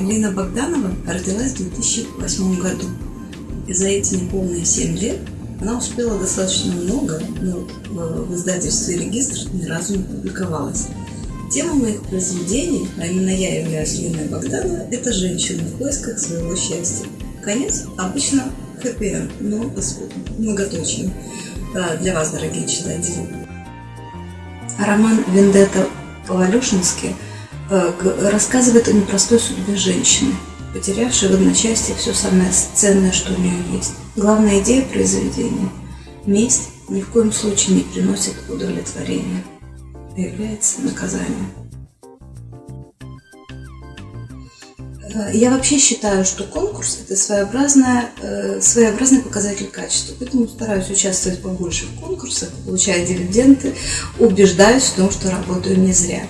Лина Богданова родилась в 2008 году. И за эти неполные 7 лет она успела достаточно много, но в издательстве «Регистр» ни разу не публиковалась. Тема моих произведений, а именно я являюсь Линой Богданова, это женщина в поисках своего счастья. Конец обычно хэппи но многоточием. Для вас, дорогие читатели. Роман «Вендетта» по-валюшински э, рассказывает о непростой судьбе женщины, потерявшей в одночасье все самое ценное, что у нее есть. Главная идея произведения – месть ни в коем случае не приносит удовлетворения, а является наказанием. Э, я вообще считаю, что конкурс – это своеобразная, э, своеобразный показатель качества, поэтому стараюсь участвовать побольше в конкурсах, получая дивиденды, убеждаюсь в том, что работаю не зря.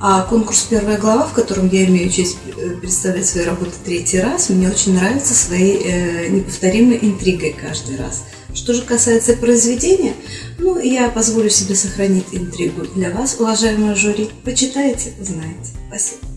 А конкурс «Первая глава», в котором я имею честь э, представлять свои работы третий раз, мне очень нравится своей э, неповторимой интригой каждый раз. Что же касается произведения, ну, я позволю себе сохранить интригу для вас, уважаемые жюри. Почитайте, узнаете. Спасибо.